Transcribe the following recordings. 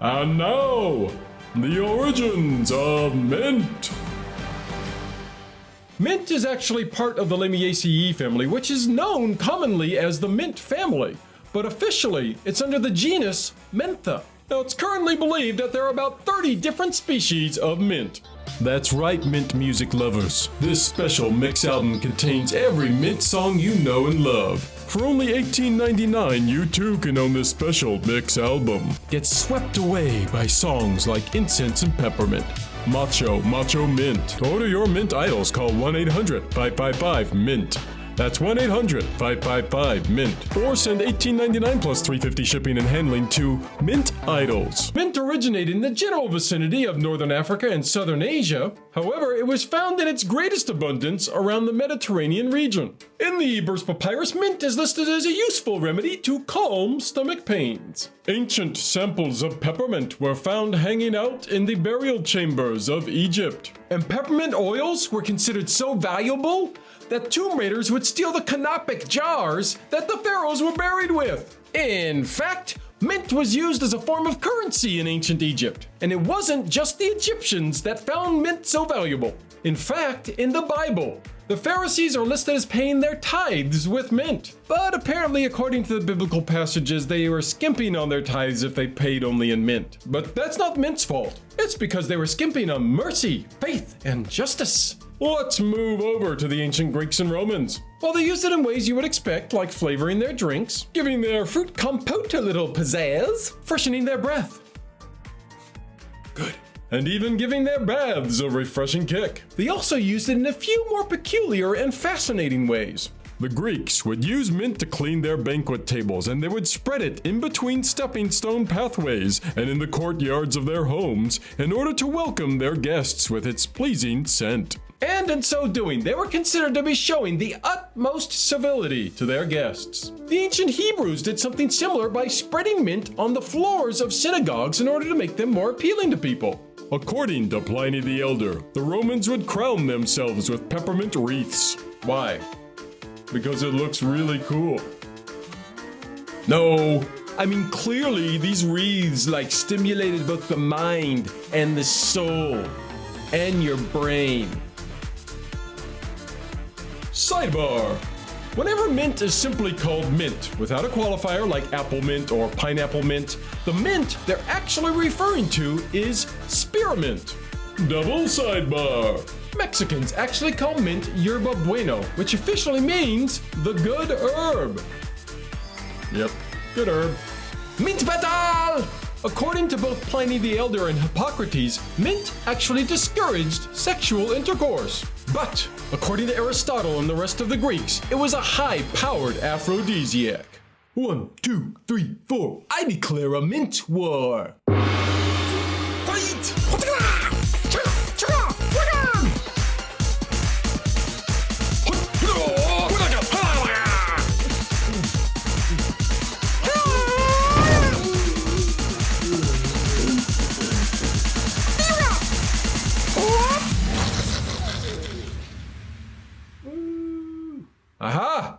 And now, the origins of mint. Mint is actually part of the Lamiaceae family, which is known commonly as the mint family, but officially it's under the genus Mentha. Now, it's currently believed that there are about 30 different species of mint. That's right, Mint music lovers. This special mix album contains every Mint song you know and love. For only $18.99, you too can own this special mix album. Get swept away by songs like Incense and Peppermint, Macho, Macho Mint. Order your Mint idols, call 1 800 555 Mint. That's 1 800 555 Mint. Or send $18.99 plus $3.50 shipping and handling to Mint Idols. Mint originated in the general vicinity of northern Africa and southern Asia. However, it was found in its greatest abundance around the Mediterranean region. In the Ebers Papyrus, mint is listed as a useful remedy to calm stomach pains. Ancient samples of peppermint were found hanging out in the burial chambers of Egypt. And peppermint oils were considered so valuable that tomb raiders would steal the canopic jars that the pharaohs were buried with. In fact, mint was used as a form of currency in ancient Egypt, and it wasn't just the Egyptians that found mint so valuable. In fact, in the Bible, the Pharisees are listed as paying their tithes with mint. But apparently, according to the biblical passages, they were skimping on their tithes if they paid only in mint. But that's not mint's fault. It's because they were skimping on mercy, faith, and justice. Let's move over to the ancient Greeks and Romans. Well, they used it in ways you would expect, like flavoring their drinks, giving their fruit compote a little pizzazz, freshening their breath. Good. And even giving their baths a refreshing kick. They also used it in a few more peculiar and fascinating ways. The Greeks would use mint to clean their banquet tables, and they would spread it in between stepping stone pathways and in the courtyards of their homes in order to welcome their guests with its pleasing scent. And in so doing, they were considered to be showing the utmost civility to their guests. The ancient Hebrews did something similar by spreading mint on the floors of synagogues in order to make them more appealing to people. According to Pliny the Elder, the Romans would crown themselves with peppermint wreaths. Why? Because it looks really cool. No, I mean clearly these wreaths like stimulated both the mind and the soul and your brain. Sidebar. Whenever mint is simply called mint, without a qualifier like apple mint or pineapple mint, the mint they're actually referring to is spearmint. Double sidebar. Mexicans actually call mint yerba bueno, which officially means the good herb. Yep, good herb. Mint battle! According to both Pliny the Elder and Hippocrates, mint actually discouraged sexual intercourse. But, according to Aristotle and the rest of the Greeks, it was a high powered aphrodisiac. One, two, three, four. I declare a mint war. Aha!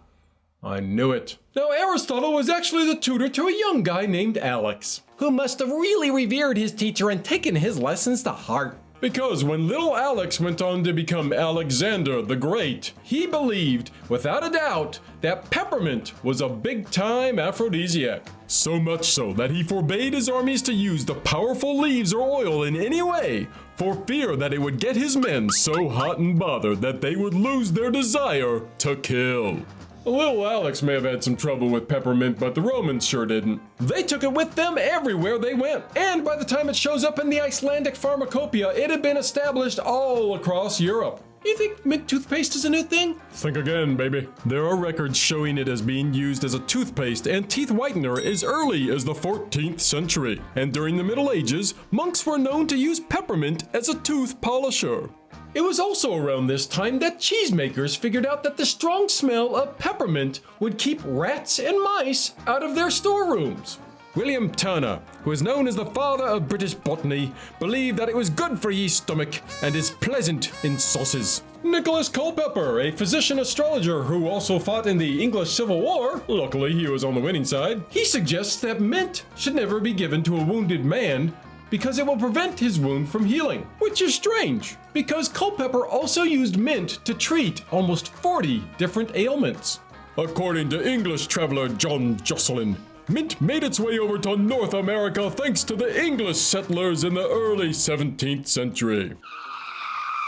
I knew it. Now, Aristotle was actually the tutor to a young guy named Alex, who must have really revered his teacher and taken his lessons to heart. Because when little Alex went on to become Alexander the Great, he believed, without a doubt, that peppermint was a big time aphrodisiac. So much so that he forbade his armies to use the powerful leaves or oil in any way, for fear that it would get his men so hot and bothered that they would lose their desire to kill. Little Alex may have had some trouble with peppermint, but the Romans sure didn't. They took it with them everywhere they went, and by the time it shows up in the Icelandic pharmacopoeia, it had been established all across Europe. You think mint toothpaste is a new thing? Think again, baby. There are records showing it as being used as a toothpaste and teeth whitener as early as the 14th century. And during the Middle Ages, monks were known to use peppermint as a tooth polisher. It was also around this time that cheesemakers figured out that the strong smell of peppermint would keep rats and mice out of their storerooms. William Turner, who is known as the father of British botany, believed that it was good for ye stomach and is pleasant in sauces. Nicholas Culpeper, a physician astrologer who also fought in the English Civil War, luckily he was on the winning side, he suggests that mint should never be given to a wounded man because it will prevent his wound from healing, which is strange because Culpeper also used mint to treat almost 40 different ailments. According to English traveler John Josselyn, mint made its way over to North America thanks to the English settlers in the early 17th century.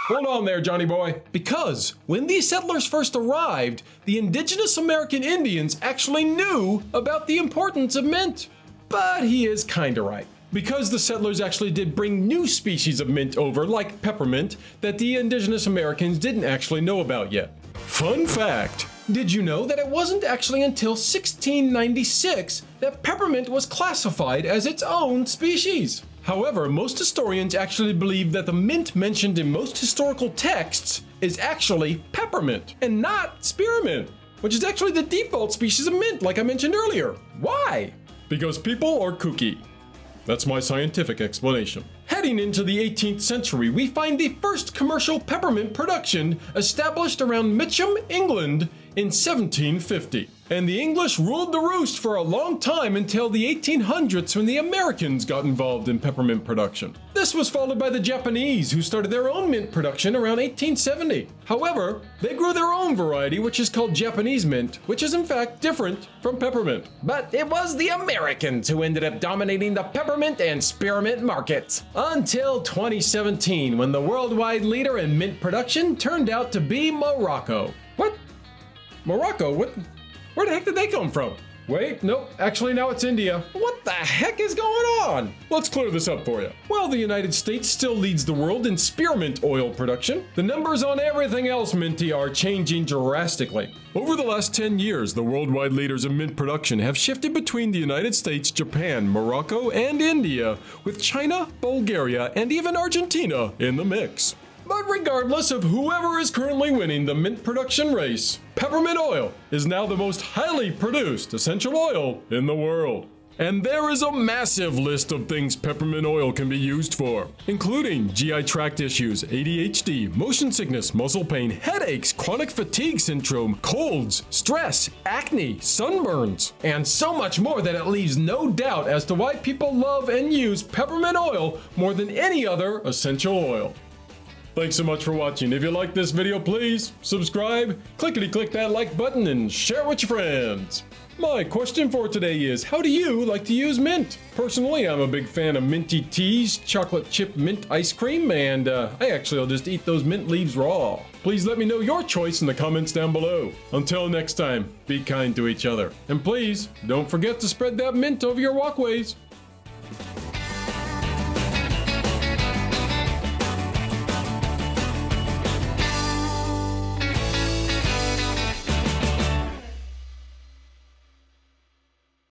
Hold on there, Johnny boy. Because when these settlers first arrived, the indigenous American Indians actually knew about the importance of mint. But he is kinda right. Because the settlers actually did bring new species of mint over, like peppermint, that the indigenous Americans didn't actually know about yet. Fun fact Did you know that it wasn't actually until 1696 that peppermint was classified as its own species? However, most historians actually believe that the mint mentioned in most historical texts is actually peppermint and not spearmint, which is actually the default species of mint, like I mentioned earlier. Why? Because people are kooky. That's my scientific explanation. Heading into the 18th century, we find the first commercial peppermint production established around Mitcham, England in 1750. And the English ruled the roost for a long time until the 1800s when the Americans got involved in peppermint production. This was followed by the Japanese, who started their own mint production around 1870. However, they grew their own variety, which is called Japanese mint, which is in fact different from peppermint. But it was the Americans who ended up dominating the peppermint and spearmint markets. Until 2017, when the worldwide leader in mint production turned out to be Morocco. Morocco? What? Where the heck did they come from? Wait, nope, actually now it's India. What the heck is going on? Let's clear this up for you. Well, the United States still leads the world in spearmint oil production. The numbers on everything else minty are changing drastically. Over the last 10 years, the worldwide leaders in mint production have shifted between the United States, Japan, Morocco, and India, with China, Bulgaria, and even Argentina in the mix. But regardless of whoever is currently winning the mint production race, peppermint oil is now the most highly produced essential oil in the world. And there is a massive list of things peppermint oil can be used for, including GI tract issues, ADHD, motion sickness, muscle pain, headaches, chronic fatigue syndrome, colds, stress, acne, sunburns, and so much more that it leaves no doubt as to why people love and use peppermint oil more than any other essential oil. Thanks so much for watching. If you like this video, please subscribe, clickety click that like button, and share it with your friends. My question for today is How do you like to use mint? Personally, I'm a big fan of minty teas, chocolate chip mint ice cream, and uh, I actually will just eat those mint leaves raw. Please let me know your choice in the comments down below. Until next time, be kind to each other. And please, don't forget to spread that mint over your walkways.